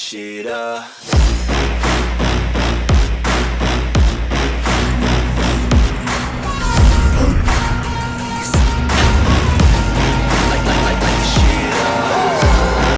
shit up.